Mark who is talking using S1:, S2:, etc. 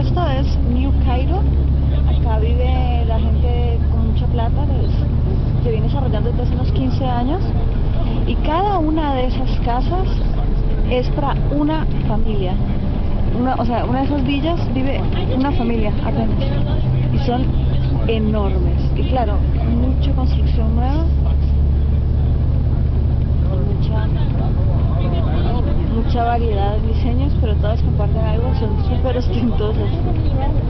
S1: esto es New Cairo. Acá vive la gente con mucha plata, que se viene desarrollando desde hace unos 15 años. Y cada una de esas casas es para una familia. Una, o sea, una de esas villas vive una familia apenas. Y son enormes. Y claro, mucha construcción nueva. Mucha, mucha variedad de diseños, pero todas comparten ostentosas.